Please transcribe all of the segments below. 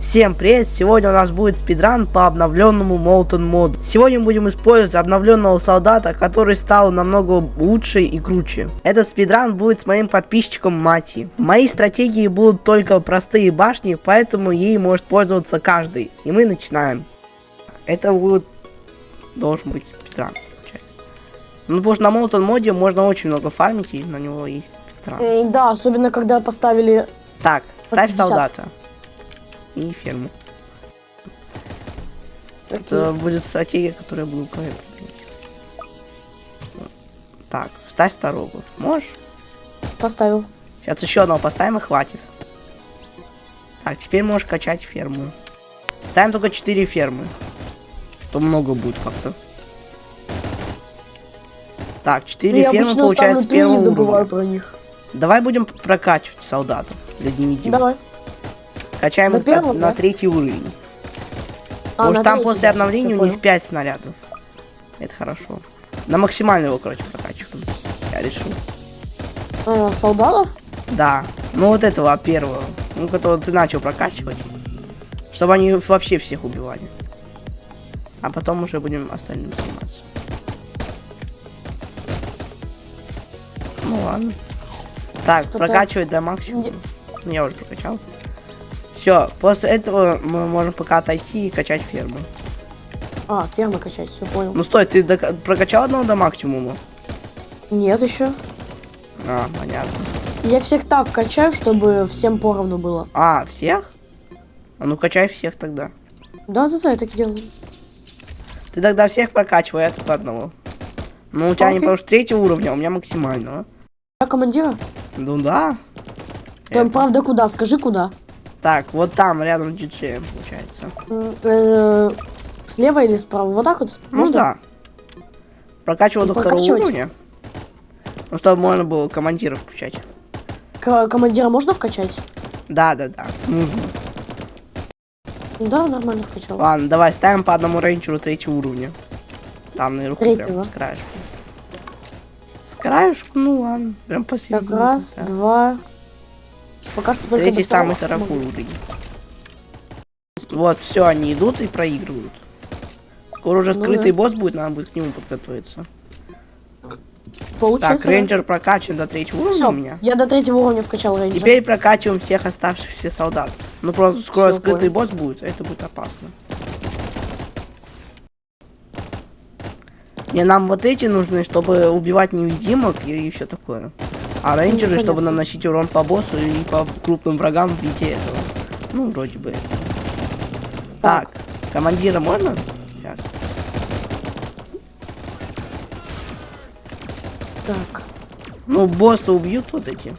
Всем привет! Сегодня у нас будет спидран по обновленному Molten моду. Сегодня мы будем использовать обновленного солдата, который стал намного лучше и круче. Этот спидран будет с моим подписчиком Мати. Мои стратегии будут только простые башни, поэтому ей может пользоваться каждый. И мы начинаем. Это будет... должен быть спидран, получается. Ну, потому что на Molten моде можно очень много фармить, и на него есть спидран. М, Да, особенно когда поставили... Так, ставь 50. солдата. И ферму. Это будет стратегия, которую я буду управлять. Так, ставь второго. Можешь? Поставил. Сейчас еще одного поставим и хватит. Так, теперь можешь качать ферму. Ставим только 4 фермы. То много будет как-то. Так, 4 Ну, фермы получается первого уровня. про них. Давай будем прокачивать солдатов для невидимых. Давай. Качаем их первого, на, да? третий уровень. А, на там после обновления у них понял. 5 снарядов. Это хорошо. На максимальный его, короче, прокачиваем. Я решил. А, солдатов? Да. Ну вот этого первого. Ну, которого ты начал прокачивать. Чтобы они вообще всех убивали. А потом уже будем остальным заниматься. Ну ладно. Так, прокачивать до максимума. Я уже прокачал. Все, после этого мы можем пока отойти и качать ферму. А, фермы качать, все понял. Ну стой, ты дока- прокачал одного до максимума? Нет еще. А, понятно. Я всех так качаю, чтобы всем поровну было. А, всех? А ну качай всех тогда. Да-да-да, я так делаю. Ты тогда всех прокачивай, я только одного. Ну, у тебя не Окей. потому что третьего уровня, а у меня максимального. Я командира? Ну да. Там, Это. правда, куда? Скажи, куда? Так, вот там, рядом диджеем, получается. М, э, Слева или справа? Вот так вот? Ну Можно? да. Прокачивал до второго уровня. Ну, чтобы можно было командира включать. К- командира можно вкачать? Да, да, да. Нужно. Да, нормально вкачал. Ладно, давай ставим по одному рейнджеру третьего уровня. Там наверху Третьего? прям с краешку. С краешку, ну ладно. Прям Так, посередине. раз, поставим. два. Пока что только Третий самый могу. уровень. Вот, все, они идут и проигрывают. Скоро уже Ну скрытый да. босс будет, надо будет к нему подготовиться. Получается, Так, рейнджер прокачан до третьего уровня Всё, у меня. я до третьего уровня вкачал рейнджер. Теперь прокачиваем всех оставшихся солдат. Ну просто скоро Всё, скрытый понял. босс будет, это будет опасно. Не, нам вот эти нужны, чтобы убивать невидимок и, все такое. А рейнджеры, чтобы понятно. наносить урон по боссу и по крупным врагам в виде этого. Ну, вроде бы. Так, командира можно? Сейчас. Так. Ну, босса убьют вот эти.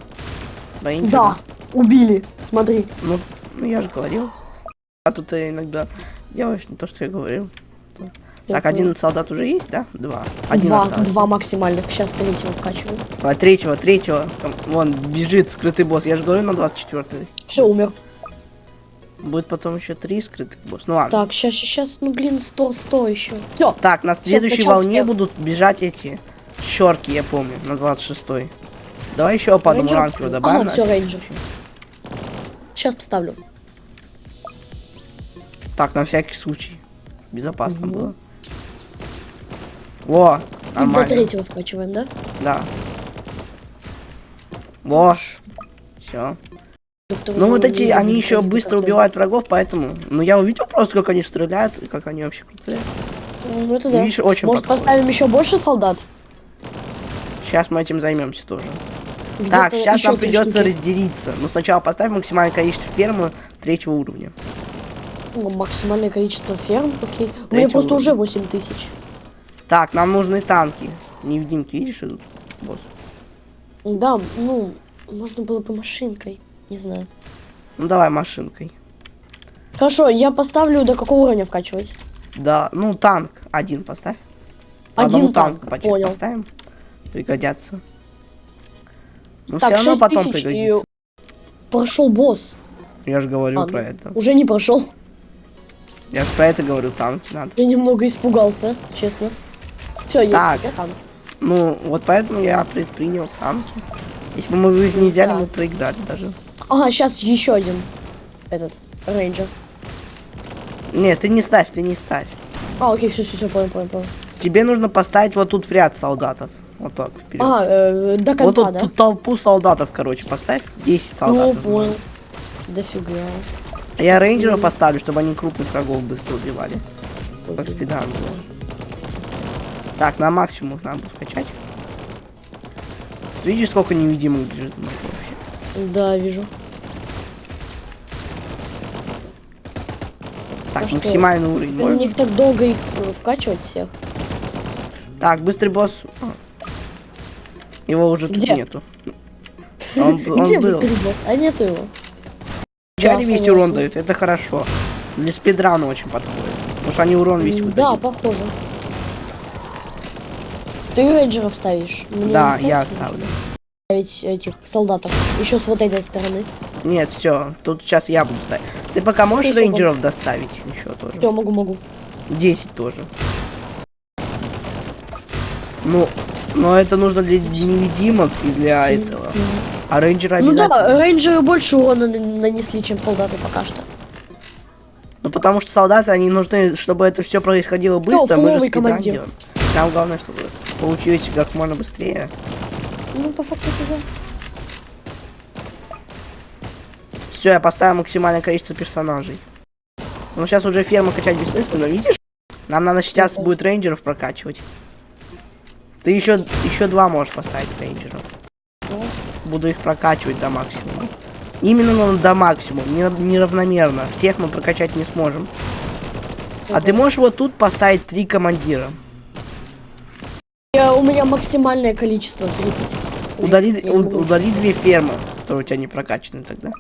Рейнджеры. Да, убили. Смотри. Ну, ну я же говорил. А тут ты иногда делаешь не то, что я говорил. Так, один солдат уже есть, да? Два. Один два, остался. два максимальных. Сейчас третьего вкачиваю. А, третьего, третьего. Там, вон, бежит скрытый босс. Я же говорю на 24 Все, умер. Будет потом еще три скрытых босс. Ну ладно. Так, сейчас, сейчас, ну блин, сто, сто еще. Все. Так, на следующей скачал волне будут бежать эти щерки, я помню, на 26 -й. Давай еще по одному ранку добавим. Ага, всё, всякий рейнджер. Сейчас поставлю. Так, на всякий случай. Безопасно Мгм. было. Во, И до нормально. третьего вкачиваем, да? Да. Во, все. Второго Ну вот эти, они еще быстро убивают врагов, поэтому... Ну я увидел просто, как они стреляют, и как они вообще крутые. Ну это да. Видишь, очень Может подходит. поставим еще больше солдат? Сейчас мы этим займемся тоже. Где-то Так, сейчас нам придется штуки. разделиться. Но сначала поставим максимальное количество фермы третьего уровня. Ну, максимальное количество ферм, окей. У меня Третьего просто уже уровня. 8 тысяч. Так, нам нужны танки. Невидимки, видишь, идут? Босс. Да, ну, можно было бы машинкой. Не знаю. Ну давай машинкой. Хорошо, я поставлю до какого уровня вкачивать? Да, ну танк один поставь. По Один одному танк, чек понял. поставим. Пригодятся. Ну Так, все равно 6 потом тысяч и пригодится. Прошел босс. Я же говорю А, про ну, это. Уже не прошел. Я же про это говорю, танки надо. Я немного испугался, честно. Все, есть, Так. я танк. Ну, вот поэтому я предпринял танки. Если бы мы их не взяли, Да. мы проиграли даже. Ага, сейчас еще один этот рейнджер. Нет, ты не ставь, ты не ставь. А, окей, все, все, все, понял, понял, понял. Тебе нужно поставить вот тут в ряд солдатов. Вот так, вперед. А, э, до конца, вот тут, да? тут толпу солдатов, короче, поставь. 10 Ну, солдатов. понял. Дофига. А Я рейнджеров поставлю, чтобы они крупных врагов быстро убивали. Как спидан было. Так, на максимум надо скачать. Видишь, сколько невидимых бежит вообще? Да, вижу. Так, А что? максимальный уровень. У можно? них так долго их э, вкачивать всех. Так, быстрый босс. Его уже тут Где? нету. Он, он Где был. босс? А нету его. Да, весь урон дают, это хорошо. Для спидрана очень подходит. Потому что они урон весь выдают. Да, похоже. Ты рейнджеров ставишь? Мне Да, я оставлю. Ставить этих солдатов. Еще с вот этой стороны. Нет, все, тут сейчас я буду ставить. Ты пока можешь Ты рейнджеров доставить еще тоже? Все, могу, могу. 10 тоже. Ну, но это нужно для невидимок и для этого. А рейнджеры Ну обязательно. да, рейнджеры больше урона на- нанесли, чем солдаты пока что. Ну потому что солдаты, они нужны, чтобы это все происходило быстро, мы же спидран командир. делаем. Нам главное, чтобы получилось как можно быстрее. Ну, по факту, да. Все, я поставил максимальное количество персонажей. Ну сейчас уже ферму качать бессмысленно, видишь? Нам надо сейчас будет рейнджеров прокачивать. Ты еще, еще два можешь поставить рейнджеров. Буду их прокачивать до максимума. Именно ну, до максимума, не- неравномерно. Всех мы прокачать не сможем. А ты можешь вот тут поставить три командира. Я, у меня максимальное количество 30. Уже Удали, у- удали две фермы, которые у тебя не прокачаны тогда.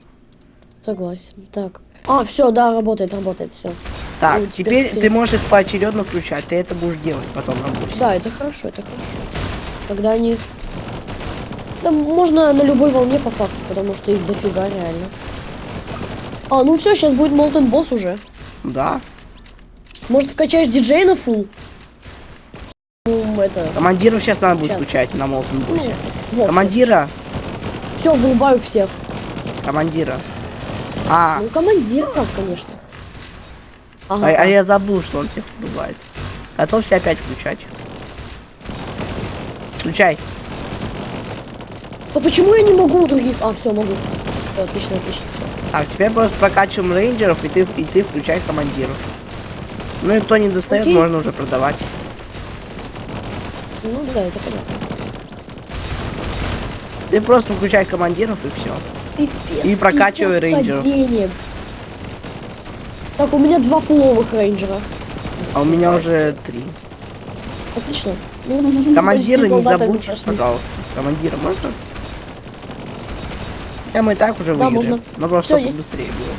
Согласен. Так. А, все, да, работает, работает, все. Так, Ну, теперь теперь ты можешь их поочередно включать. Ты это будешь делать потом на боссе. Да, это хорошо, это хорошо. Когда они... Да, можно на любой волне по факту, потому что их дофига реально. А, ну все, сейчас будет Молтен босс уже. Да. Может, вкачаешь диджей на фул? Это... Командиров сейчас надо будет включать на Молтон Ну. Командира. Все, вырубаю всех. Командира. А, Ну, командиров, конечно. а, Ага. а я забыл, что он всех убивает. Готовься опять включать. Включай. Да почему я не могу у других? А, все, могу. Всё, отлично, отлично. Так, теперь просто прокачиваем рейнджеров, и ты, и ты включай командиров. Ну и кто не достает, Окей. можно уже продавать. Ну да, это понятно. Ты просто включай командиров и все. Пипец, И прокачивай рейнджеров. Так, у меня два фуловых рейнджера. А у меня уже три. Отлично. Ну, Командира почти не забудь, пожалуйста. Командира можно? Хотя мы и так уже Да, выиграли. можно. Но просто чтобы быстрее было.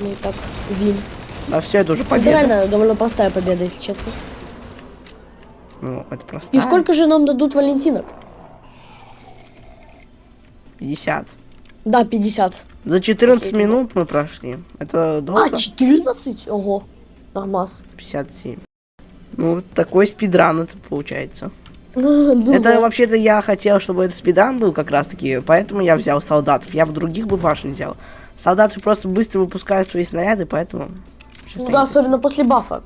Ну и так, вин. Да все, это уже Это победа. реально довольно простая победа, если честно. Ну, это просто. И сколько же нам дадут валентинок? 50. Да, 50. За 14 Окей, минут мы прошли. Это долго? А, 14? Ого. Нормас. 57. Ну, вот такой спидран это получается. Это вообще-то я хотел, чтобы это спидран был как раз таки, поэтому я взял солдатов. Я бы других бы башен взял. Солдаты просто быстро выпускают свои снаряды, поэтому... Ну да, особенно после бафа.